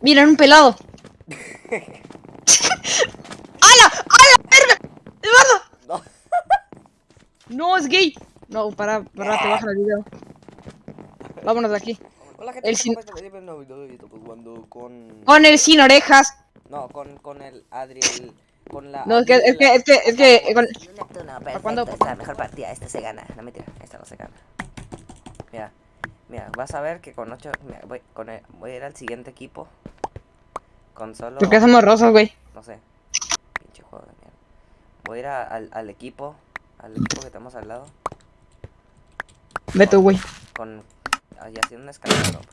Miren, un pelado. ¡Hala! ¡Hala! ¡Verga! ¡Eduardo! No. No, es gay. No, para, para, te baja el video. Vámonos de aquí. Hola gente, El ¿cómo sin- con... Con el sin orejas. No, con, con el Adriel... Con la... No, es que, es que, es que, es que, con- Neptuno, perfecto, cuándo? esta es la mejor partida, esta se gana. No, mentira, esta no se gana. Mira, mira, vas a ver que con 8... Voy, con el- voy a ir al siguiente equipo. Con solo... ¿Por qué somos rosas, güey? No sé. Pinche juego de mierda. Voy a ir a- al, al equipo. Al equipo que tenemos al lado. Ve tú, güey. Con. Y haciendo una escalera drop.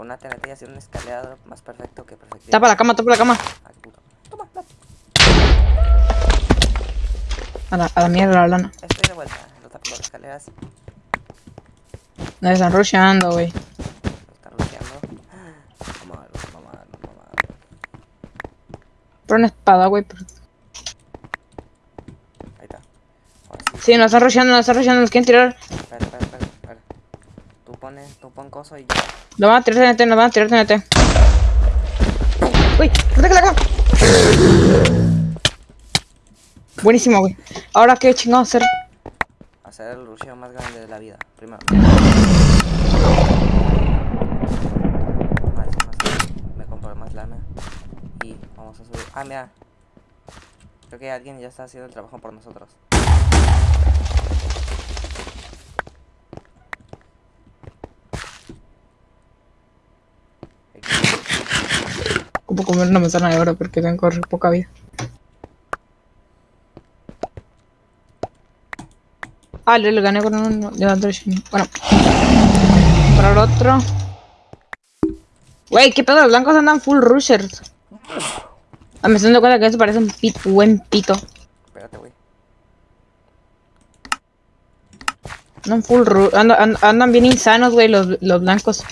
Con una TNT y escalera drop más perfecto que perfecto. Tapa la cama, tapa la cama. Ay, puto. Toma. A la, a la mierda la lana. Estoy de vuelta. Lo tapo las escaleras. Nos están rusheando, güey. Están luchando. Mamalo, mamalo, mamalo. Por una espada, güey. pero- Ahí está. Ahora sí. Sí, nos están rusheando, nos están rusheando, nos quieren tirar. Espera, espera. Pones, tú pon coso y yo. Nos van a tirar TNT, nos van a tirar TNT. Uy, la cama. Buenísimo, güey. Ahora qué chingados hacer. Hacer el rusheo más grande de la vida. Primero. Más, más. Me compro más lana. Y vamos a subir. Ah, mira. Creo que alguien ya está haciendo el trabajo por nosotros. Como comer una manzana de oro porque tengo poca vida. Ah, le, le gané con un. Bueno. Para el otro. Wey, qué pedo, los blancos andan full rushers. Ah, me estoy dando cuenta que eso parece un pit, buen pito. Espérate, güey. Andan full andan- andan bien insanos, güey, los, los blancos.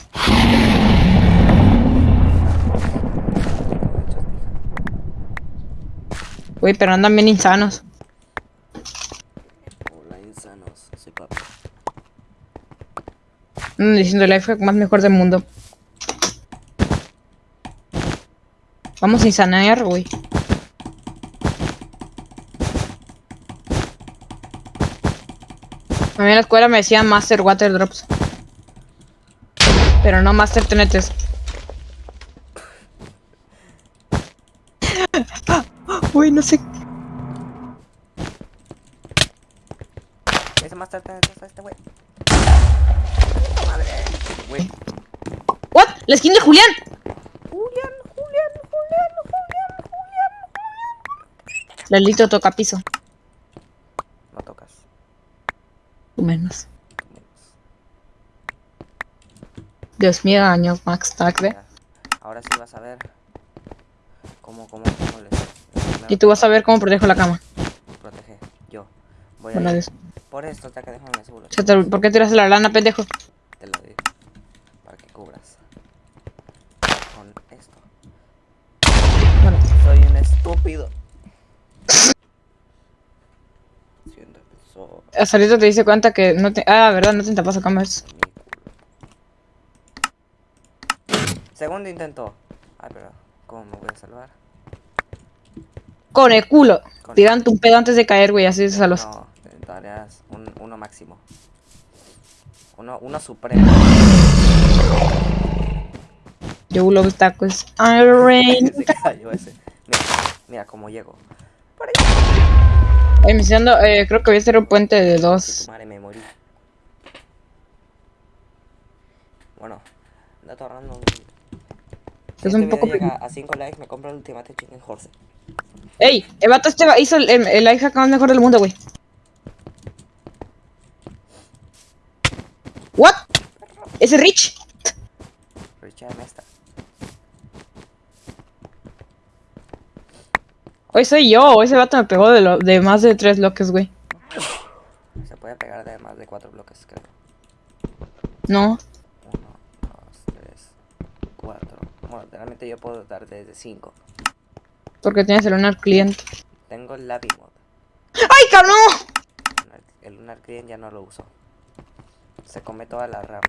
Pero andan bien insanos. Hola, insanos. Soy papá. Andan diciendo el life más mejor del mundo. Vamos a insanear, güey. A mí en la escuela me decían Master Water Drops. Pero no Master TNTs. Uy, no sé. Ese más tarde a este güey. Madre. Güey. ¿What? La skin de Julián. Julián, Julián, Julián, Julián, Julián. Lalito toca piso. No tocas. Tú menos. Dios mío, años Max Tag, ¿ve? Ya. Ahora sí vas a ver cómo, cómo, cómo les. Y tú vas a ver cómo protejo la cama. Protege. Yo. Voy a Bueno. Por esto, ya que déjame seguro. Te- ¿Por qué tiras la lana, pendejo? Te lo doy. Para que cubras. Con esto. Bueno, Soy un estúpido. Ahorita te diste cuenta que no te... Ah, verdad, no te tapas culo. Segundo intento. Ay, pero ¿cómo me voy a salvar? Con el culo. Con- Tirando un pedo antes de caer, güey, así de salos. No, tareas un, uno máximo. Uno, uno supremo. Yo love tacos. Iron Rain. Se cayó ese. Mira, cómo llego. Por ahí. Dando, eh, creo que voy a hacer un puente de dos. madre me morí. Bueno, dato random. Si Es este un poco a 5 likes, me compro el Ultimate Chicken Horse. Ey, el vato este hizo el, el, el hack más mejor del mundo, güey. What? ¿Ese Rich? Richard esta. Hoy soy yo, ese vato me pegó de, lo, de más de tres bloques, güey. Se puede pegar de más de 4 bloques, creo. No. 1, 2, 3, 4. Bueno, realmente yo puedo dar desde 5. Porque tienes el lunar client. Tengo el Lavi mod. ¡Ay, cabrón! El lunar client ya no lo uso. Se come toda la RAM.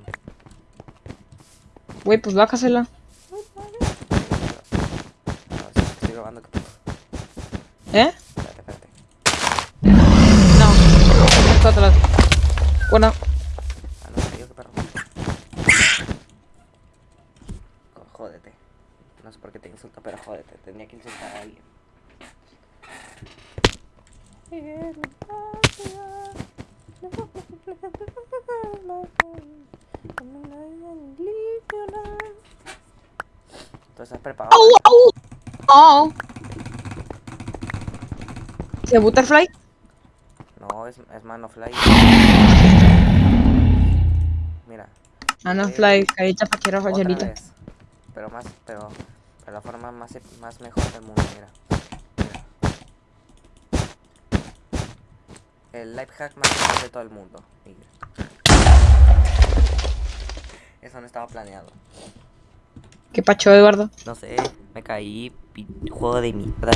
Güey, pues bájasela. No, estoy grabando. que- ¿Eh? Espérate, espérate. No. Está atrás. Bueno, Ah, no, tío, qué perro. Jódete. No sé por qué te insulto, pero jódete. Tenía que insultar a alguien. ¿Tú estás preparado? ¡Au, au! ¡Oh! ¿Se butterfly? No, es, es Manofly. Mira. Ah, no, fly, carita facilita. vez. Pero más, pero, pero la forma más, más mejor del mundo, mira. Mira. El life hack más mejor de todo el mundo. Mira. Eso no estaba planeado. ¿Qué pacho, Eduardo? No sé, me caí. Juego de mierda.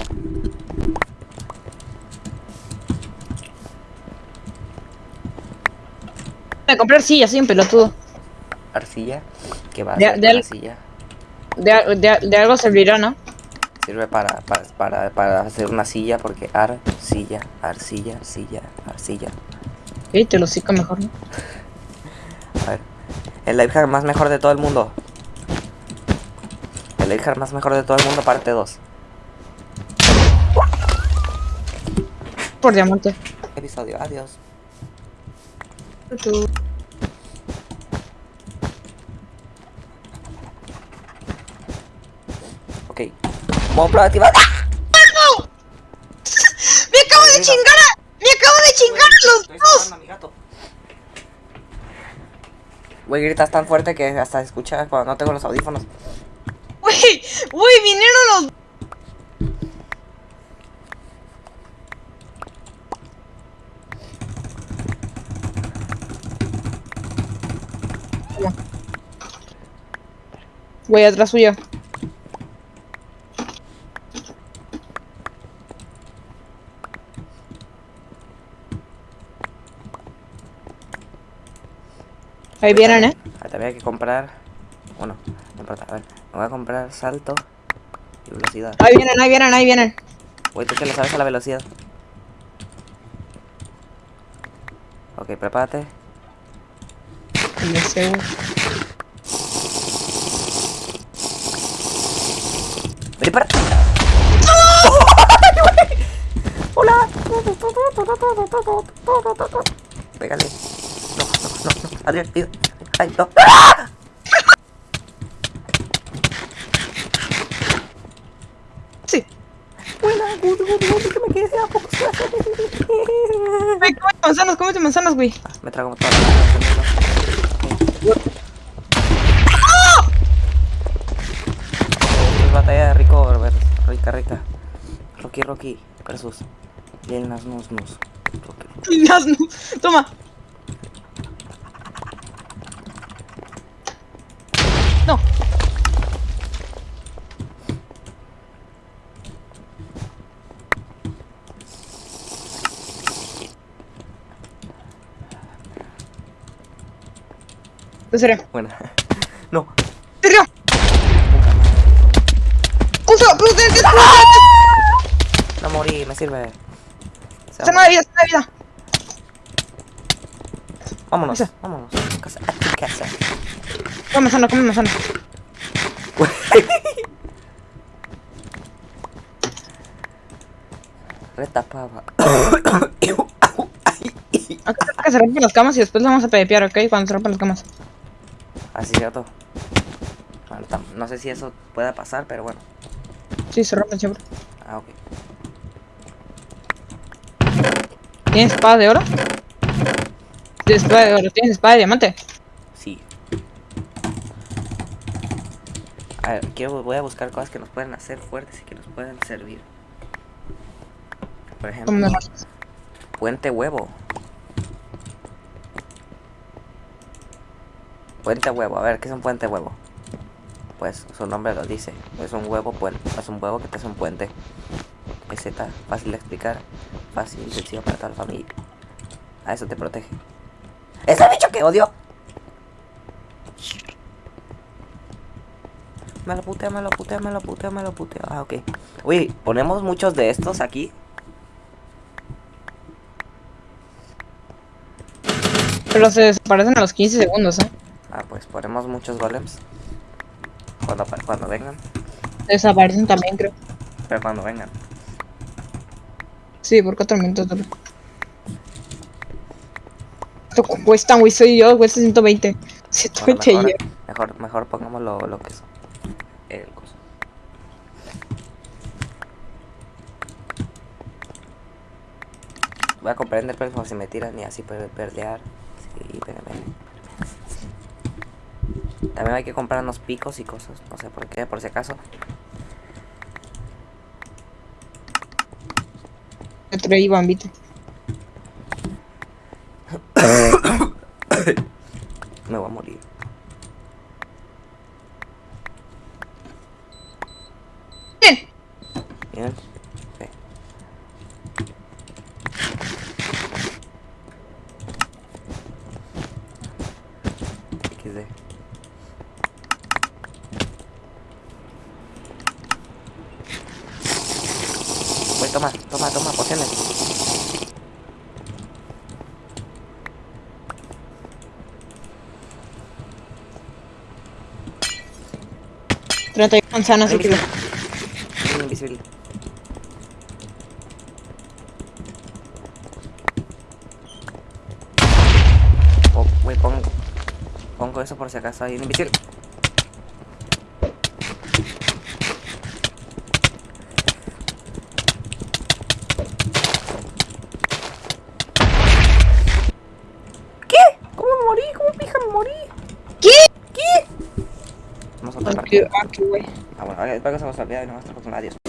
De comprar sillas, soy un pelotudo. Arcilla. ¿Qué va a De- hacer de con la al- silla? De, de, de algo servirá, ¿no? Sirve para, para, para, para hacer una silla porque arcilla, arcilla, silla, arcilla. Sí, te lo cico mejor, ¿no? A ver. El life hack más mejor de todo el mundo. El life hack más mejor de todo el mundo, parte 2. Por diamante. Episodio, adiós. Ok. Modo prueba activado. ¡Ah! ¡Me acabo de chingar a... ¡Me acabo de chingar a los dos! salvando a mi gato. Güey, gritas tan fuerte que hasta se escucha cuando no tengo los audífonos. Güey, güey, vinieron los... Güey, atrás suya. Ahí vienen, ¿eh? Ahorita había que comprar. Bueno, no importa. A ver, me voy a comprar salto y velocidad. Ahí vienen, ahí vienen, ahí vienen. Güey, tú que le sabes a la velocidad. Ok, prepárate. Ya sé. ¡Dispara! ¡Hola! Pégale. Tío. Ay, no. ¡Ah! Sí. Buena, good, good, good, que me quedé a pocos cómete manzanas, cómete manzanas, güey. Me trago todas las Es batalla de Rico versus Rica Rica. Rocky Rocky versus Lil Nas Nus Nus. Rocky, Rocky. Asno. Toma. No. ¿En serio? Buena. No. ¿En serio? ¡Usa! ¡Pero tienes que No morí, me sirve. Sana de vida, sana de vida. Vámonos, vámonos. Casa, casa. Come manzana, come manzana. Retapaba. Acá acá se rompen las camas y después las vamos a pepear, ¿ok? Cuando se rompan las camas. Así cierto. Bueno, tam- no sé si eso pueda pasar, pero bueno. Sí, se rompen siempre. Ah, ok. ¿Tienes espada de oro? ¿Tienes espada de oro? ¿Tienes espada de diamante? Sí. A ver, quiero, voy a buscar cosas que nos pueden hacer fuertes y que nos puedan servir. Por ejemplo, puente huevo. Puente huevo, a ver, ¿qué es un puente huevo? pues su nombre lo dice. Es un huevo puente, es un huevo que te hace un puente. Z, fácil de explicar, fácil y sencillo para toda la familia. A eso te protege. ¡Ese bicho que odio! Me lo putea, me lo putea, me lo putea, me lo putea. Ah, ok. Uy, ponemos muchos de estos aquí. Pero se desaparecen a los 15 segundos, ¿eh? Ah, pues ponemos muchos golems. Cuando, cuando vengan. Desaparecen también, creo. Pero cuando vengan. Sí, por 4 minutos dura. Esto cu- cuesta, güey, soy yo, cuesta 120. Bueno, 120 mejor, yo. mejor, mejor pongamos lo, lo que es. El coso. Voy a comprar Enderpearl por si me tiran y así ven. También hay que comprar unos picos y cosas. No sé por qué, por si acaso. Otro ahí, bambito. Me voy a morir. Bien. Bien. Ok. XD. Voy, toma, toma, toma, pociones. Trata de manzanas. Invisible. Oh, pongo. Pongo eso por si acaso hay un invisible. ¿Qué? ¿Cómo me morí? ¿Cómo pija me morí? ¿Qué? ¿Qué? Vamos a Ah, tratar. qué- ah. Ah, bueno, espero que se os olvide y no más Adiós.